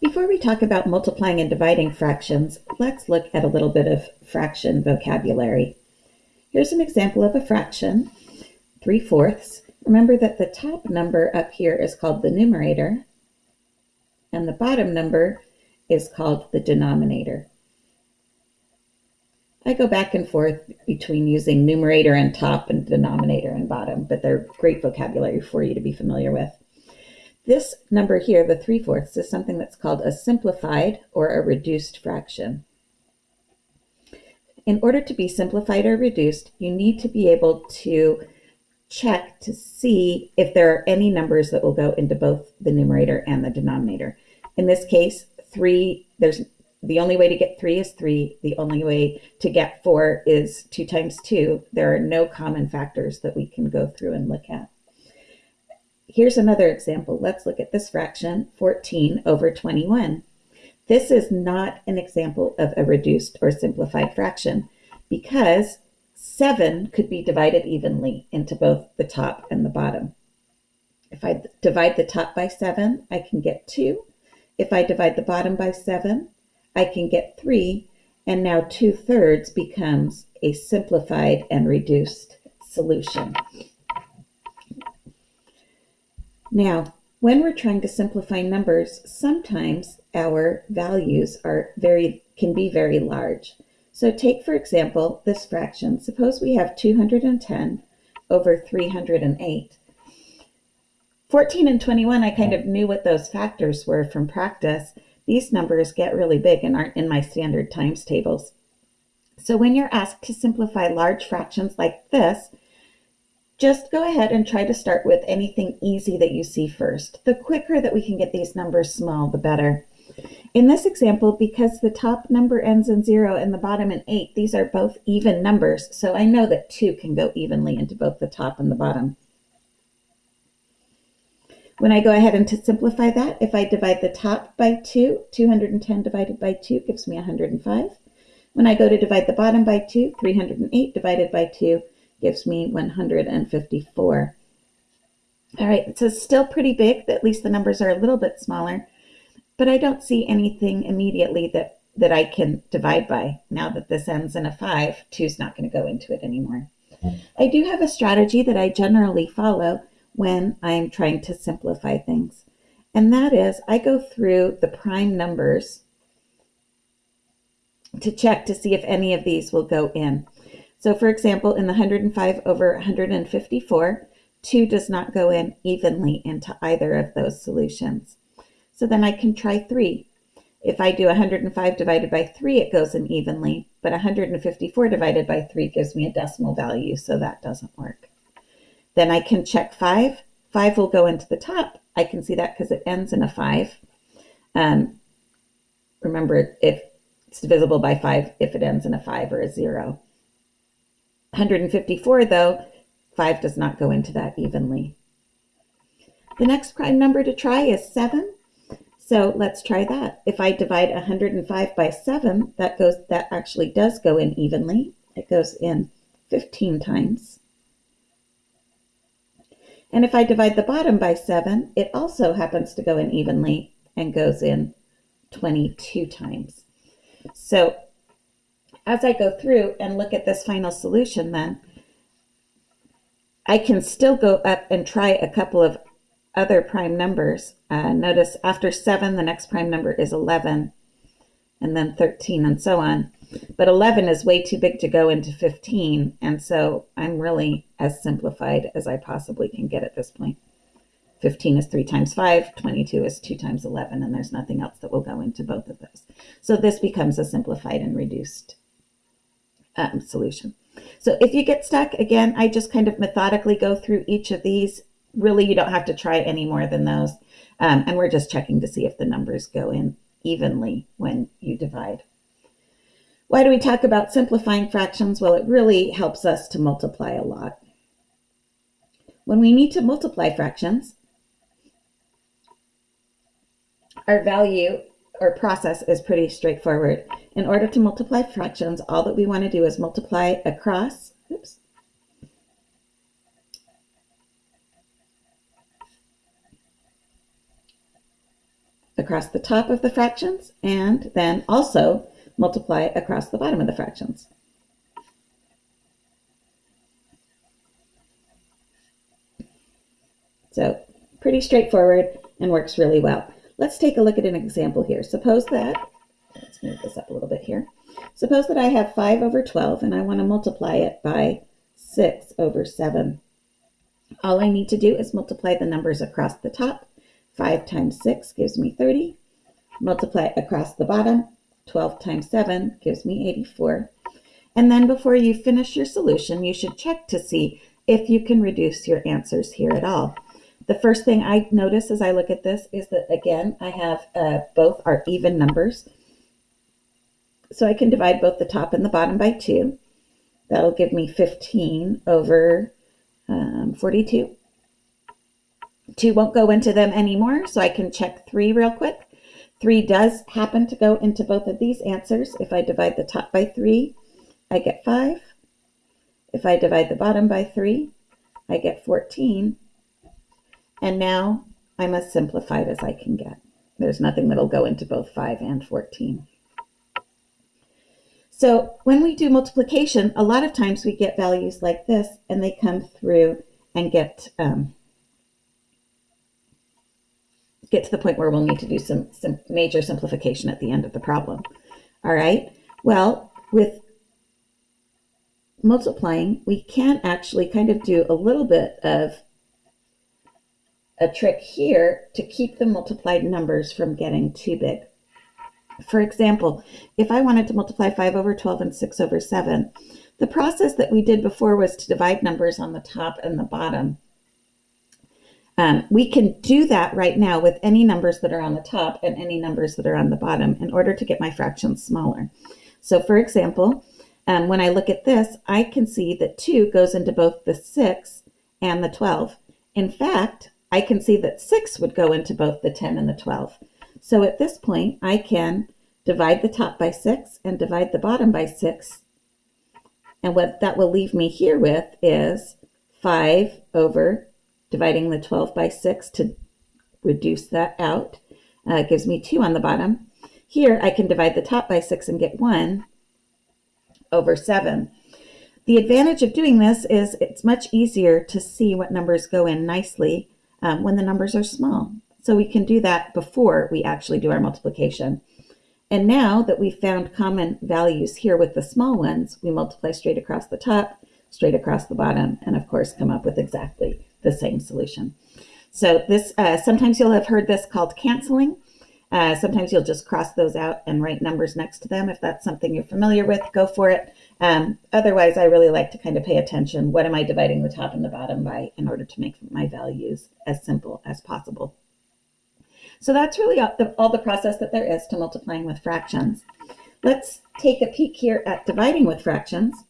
Before we talk about multiplying and dividing fractions, let's look at a little bit of fraction vocabulary. Here's an example of a fraction, 3 fourths. Remember that the top number up here is called the numerator, and the bottom number is called the denominator. I go back and forth between using numerator and top and denominator and bottom, but they're great vocabulary for you to be familiar with. This number here, the 3 fourths, is something that's called a simplified or a reduced fraction. In order to be simplified or reduced, you need to be able to check to see if there are any numbers that will go into both the numerator and the denominator. In this case, 3, there's the only way to get 3 is 3. The only way to get 4 is 2 times 2. There are no common factors that we can go through and look at. Here's another example. Let's look at this fraction, 14 over 21. This is not an example of a reduced or simplified fraction because 7 could be divided evenly into both the top and the bottom. If I divide the top by 7, I can get 2. If I divide the bottom by 7, I can get 3, and now 2 thirds becomes a simplified and reduced solution. Now, when we're trying to simplify numbers, sometimes our values are very can be very large. So take, for example, this fraction. Suppose we have 210 over 308. 14 and 21, I kind of knew what those factors were from practice, these numbers get really big and aren't in my standard times tables. So when you're asked to simplify large fractions like this, just go ahead and try to start with anything easy that you see first. The quicker that we can get these numbers small, the better. In this example, because the top number ends in zero and the bottom in eight, these are both even numbers, so I know that two can go evenly into both the top and the bottom. When I go ahead and to simplify that, if I divide the top by 2, 210 divided by 2 gives me 105. When I go to divide the bottom by 2, 308 divided by 2 gives me 154. All right, so it's still pretty big, at least the numbers are a little bit smaller, but I don't see anything immediately that, that I can divide by. Now that this ends in a 5, 2 is not going to go into it anymore. I do have a strategy that I generally follow when I'm trying to simplify things. And that is I go through the prime numbers to check to see if any of these will go in. So for example, in the 105 over 154, 2 does not go in evenly into either of those solutions. So then I can try 3. If I do 105 divided by 3, it goes in evenly, but 154 divided by 3 gives me a decimal value, so that doesn't work. Then I can check 5. 5 will go into the top. I can see that because it ends in a 5. Um, remember, if it's divisible by 5 if it ends in a 5 or a 0. 154, though, 5 does not go into that evenly. The next prime number to try is 7. So let's try that. If I divide 105 by 7, that goes that actually does go in evenly. It goes in 15 times. And if I divide the bottom by 7, it also happens to go in evenly and goes in 22 times. So as I go through and look at this final solution then, I can still go up and try a couple of other prime numbers. Uh, notice after 7, the next prime number is 11, and then 13, and so on. But 11 is way too big to go into 15, and so I'm really as simplified as I possibly can get at this point. 15 is 3 times 5, 22 is 2 times 11, and there's nothing else that will go into both of those. So this becomes a simplified and reduced um, solution. So if you get stuck, again, I just kind of methodically go through each of these. Really, you don't have to try any more than those. Um, and we're just checking to see if the numbers go in evenly when you divide. Why do we talk about simplifying fractions? Well, it really helps us to multiply a lot. When we need to multiply fractions, our value or process is pretty straightforward. In order to multiply fractions, all that we want to do is multiply across, oops, across the top of the fractions and then also multiply across the bottom of the fractions. So pretty straightforward and works really well. Let's take a look at an example here. Suppose that, let's move this up a little bit here. Suppose that I have 5 over 12 and I want to multiply it by 6 over 7. All I need to do is multiply the numbers across the top. 5 times 6 gives me 30. Multiply across the bottom. 12 times 7 gives me 84. And then before you finish your solution, you should check to see if you can reduce your answers here at all. The first thing I notice as I look at this is that, again, I have uh, both are even numbers. So I can divide both the top and the bottom by 2. That'll give me 15 over um, 42. 2 won't go into them anymore, so I can check 3 real quick. 3 does happen to go into both of these answers. If I divide the top by 3, I get 5. If I divide the bottom by 3, I get 14. And now I'm as simplified as I can get. There's nothing that'll go into both 5 and 14. So when we do multiplication, a lot of times we get values like this, and they come through and get um, get to the point where we'll need to do some, some major simplification at the end of the problem. All right. Well, with multiplying, we can actually kind of do a little bit of a trick here to keep the multiplied numbers from getting too big. For example, if I wanted to multiply 5 over 12 and 6 over 7, the process that we did before was to divide numbers on the top and the bottom. Um, we can do that right now with any numbers that are on the top and any numbers that are on the bottom in order to get my fractions smaller. So for example, um, when I look at this, I can see that 2 goes into both the 6 and the 12. In fact, I can see that 6 would go into both the 10 and the 12. So at this point, I can divide the top by 6 and divide the bottom by 6. And what that will leave me here with is 5 over dividing the 12 by 6 to reduce that out. Uh, gives me 2 on the bottom. Here, I can divide the top by 6 and get 1 over 7. The advantage of doing this is it's much easier to see what numbers go in nicely um, when the numbers are small. So we can do that before we actually do our multiplication. And now that we've found common values here with the small ones, we multiply straight across the top, straight across the bottom, and of course come up with exactly the same solution. So this, uh, sometimes you'll have heard this called canceling. Uh, sometimes you'll just cross those out and write numbers next to them. If that's something you're familiar with, go for it. Um, otherwise, I really like to kind of pay attention. What am I dividing the top and the bottom by in order to make my values as simple as possible? So that's really all the, all the process that there is to multiplying with fractions. Let's take a peek here at dividing with fractions.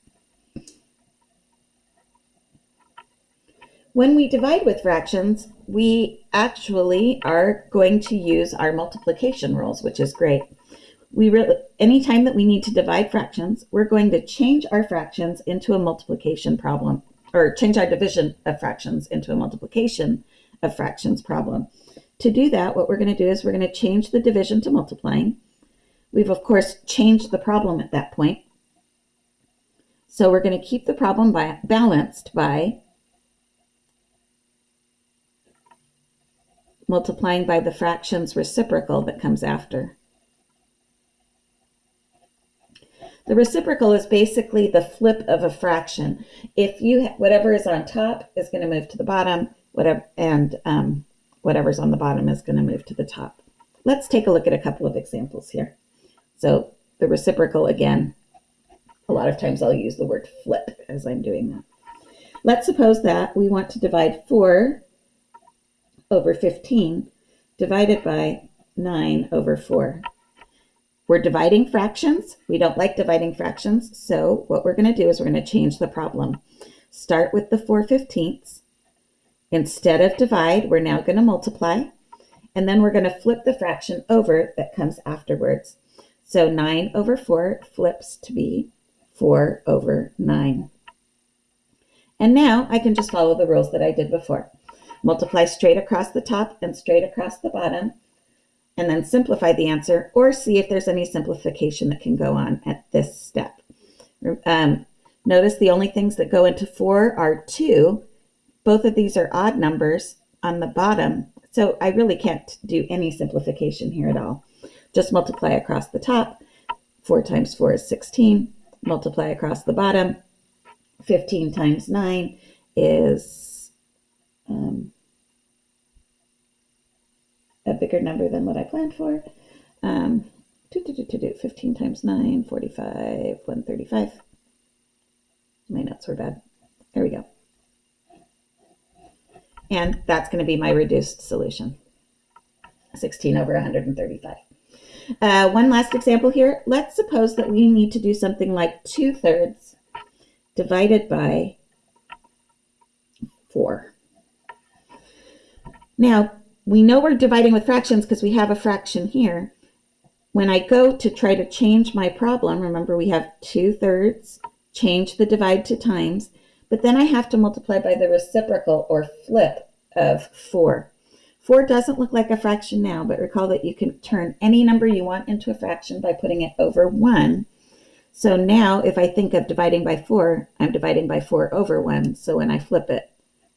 When we divide with fractions, we actually are going to use our multiplication rules, which is great. We really, anytime that we need to divide fractions, we're going to change our fractions into a multiplication problem, or change our division of fractions into a multiplication of fractions problem. To do that, what we're going to do is we're going to change the division to multiplying. We've, of course, changed the problem at that point. So we're going to keep the problem by, balanced by multiplying by the fraction's reciprocal that comes after. The reciprocal is basically the flip of a fraction. If you whatever is on top is going to move to the bottom, whatever and um, whatever's on the bottom is going to move to the top. Let's take a look at a couple of examples here. So the reciprocal again, a lot of times I'll use the word flip as I'm doing that. Let's suppose that we want to divide 4 over 15 divided by 9 over 4. We're dividing fractions. We don't like dividing fractions, so what we're going to do is we're going to change the problem. Start with the 4 fifteenths. Instead of divide, we're now going to multiply, and then we're going to flip the fraction over that comes afterwards. So 9 over 4 flips to be 4 over 9. And now I can just follow the rules that I did before. Multiply straight across the top and straight across the bottom. And then simplify the answer or see if there's any simplification that can go on at this step. Um, notice the only things that go into 4 are 2. Both of these are odd numbers on the bottom, so I really can't do any simplification here at all. Just multiply across the top. 4 times 4 is 16. Multiply across the bottom. 15 times 9 is um, a bigger number than what I planned for. Um, do, do, do, do, do, 15 times 9, 45, 135. My notes were bad. There we go. And that's going to be my reduced solution. 16 over 135. Uh, one last example here. Let's suppose that we need to do something like 2 thirds divided by 4. Now, we know we're dividing with fractions because we have a fraction here. When I go to try to change my problem, remember we have 2 thirds, change the divide to times, but then I have to multiply by the reciprocal or flip of 4. 4 doesn't look like a fraction now, but recall that you can turn any number you want into a fraction by putting it over 1. So now if I think of dividing by 4, I'm dividing by 4 over 1. So when I flip it,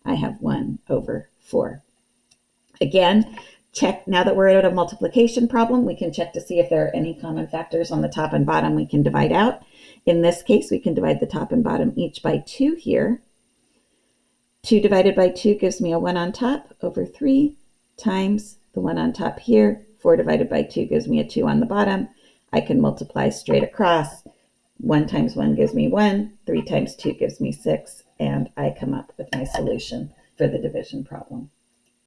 I have 1 over 4. Again, check, now that we're at a multiplication problem, we can check to see if there are any common factors on the top and bottom we can divide out. In this case, we can divide the top and bottom each by 2 here. 2 divided by 2 gives me a 1 on top over 3 times the one on top here. 4 divided by 2 gives me a 2 on the bottom. I can multiply straight across. 1 times 1 gives me 1. 3 times 2 gives me 6. And I come up with my solution for the division problem.